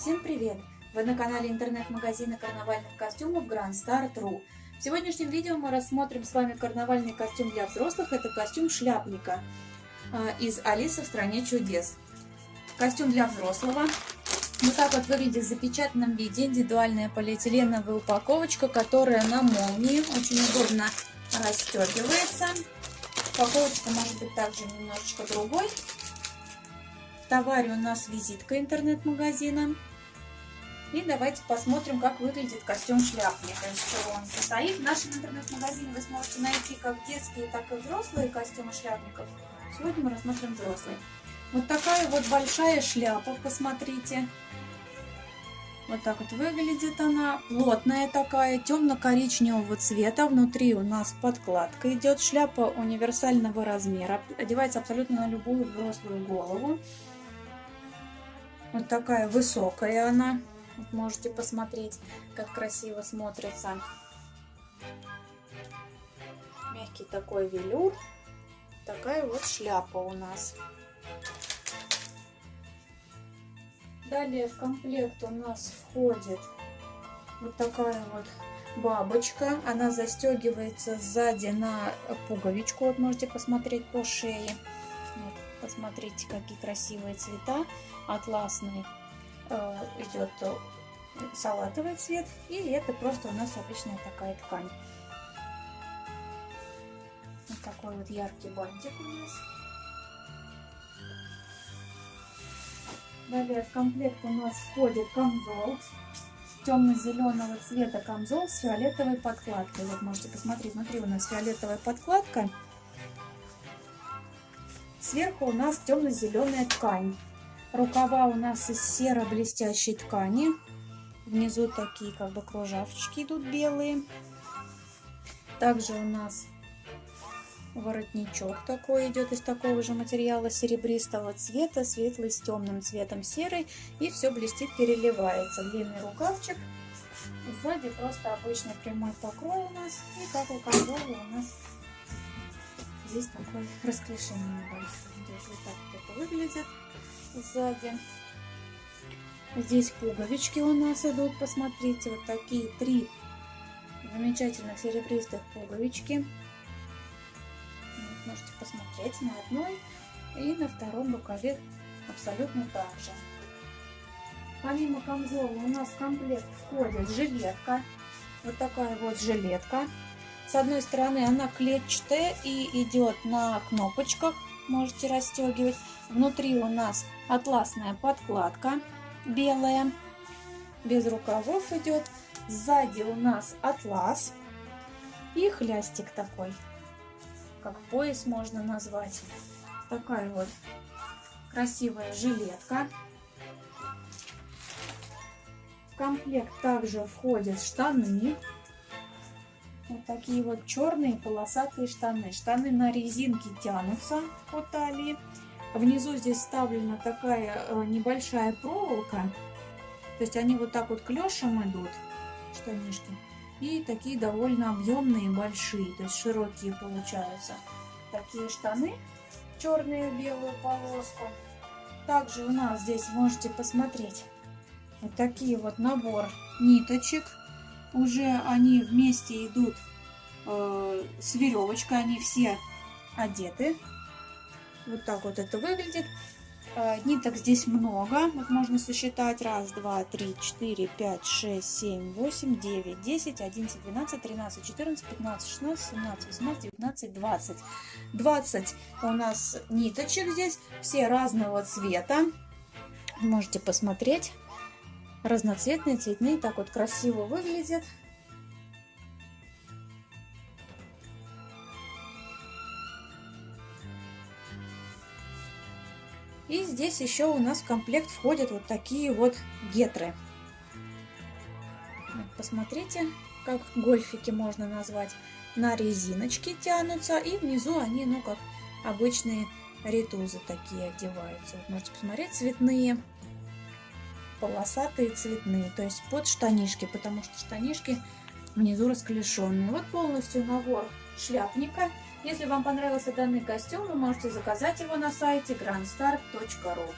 Всем привет! Вы на канале интернет-магазина карнавальных костюмов Grand Star.ru. В сегодняшнем видео мы рассмотрим с вами карнавальный костюм для взрослых. Это костюм шляпника а, из Алисы в стране чудес. Костюм для взрослого. Вот так вот выглядит в запечатанном виде индивидуальная полиэтиленовая упаковочка, которая на молнии очень удобно расстегивается. Упаковочка может быть также немножечко другой. В товаре у нас визитка интернет-магазина. И давайте посмотрим, как выглядит костюм шляпника, из чего он состоит. В нашем интернет-магазине вы сможете найти как детские, так и взрослые костюмы шляпников. Сегодня мы рассмотрим взрослый. Вот такая вот большая шляпа, посмотрите. Вот так вот выглядит она. Плотная такая, темно-коричневого цвета. Внутри у нас подкладка идет. Шляпа универсального размера. Одевается абсолютно на любую взрослую голову. Вот такая высокая она. Можете посмотреть, как красиво смотрится. Мягкий такой велюр. Такая вот шляпа у нас. Далее в комплект у нас входит вот такая вот бабочка. Она застегивается сзади на пуговичку. Вот можете посмотреть по шее. Вот, посмотрите, какие красивые цвета. Атласный Э, идет салатовый цвет. И это просто у нас обычная такая ткань. Вот такой вот яркий бантик у нас. Далее в комплект у нас входит камзол. Темно-зеленого цвета камзол с фиолетовой подкладкой. Вот можете посмотреть, внутри у нас фиолетовая подкладка. Сверху у нас темно-зеленая ткань. Рукава у нас из серо-блестящей ткани. Внизу такие как бы кружавчики идут белые. Также у нас воротничок такой идет из такого же материала серебристого цвета, светлый с темным цветом серый. И все блестит, переливается. Длинный рукавчик. Сзади просто обычный прямой покрой у нас. И как у у нас здесь такое расклешение небольшое. Вот так вот это выглядит сзади. Здесь пуговички у нас идут, посмотрите, вот такие три замечательных серебристых пуговички. Вот, можете посмотреть на одной и на втором рукаве абсолютно так же. Помимо камзола у нас в комплект входит жилетка. Вот такая вот жилетка. С одной стороны она клетчатая и идет на кнопочках можете расстегивать. Внутри у нас атласная подкладка белая, без рукавов идет. Сзади у нас атлас и хлястик такой, как пояс можно назвать. Такая вот красивая жилетка. В комплект также входят штаны такие вот черные полосатые штаны. Штаны на резинке тянутся по талии. Внизу здесь вставлена такая э, небольшая проволока. То есть они вот так вот клешем идут, штанишки. И такие довольно объемные, большие, то есть широкие получаются. Такие штаны, черные белую полоску. Также у нас здесь можете посмотреть вот такие вот набор ниточек уже они вместе идут э, с веревочкой, они все одеты. Вот так вот это выглядит. Э, ниток здесь много, вот можно сосчитать. Раз, два, три, четыре, пять, шесть, семь, восемь, девять, десять, одиннадцать, двенадцать, тринадцать, четырнадцать, пятнадцать, шестнадцать, семнадцать, восемнадцать, девятнадцать, двадцать. Двадцать у нас ниточек здесь, все разного цвета. Можете посмотреть разноцветные, цветные, так вот красиво выглядят. И здесь еще у нас в комплект входят вот такие вот гетры. Посмотрите, как гольфики можно назвать. На резиночке тянутся, и внизу они, ну, как обычные ритузы такие одеваются. Вот можете посмотреть, цветные полосатые цветные, то есть под штанишки, потому что штанишки внизу расклешенные. Вот полностью набор шляпника. Если вам понравился данный костюм, вы можете заказать его на сайте grandstar.ru.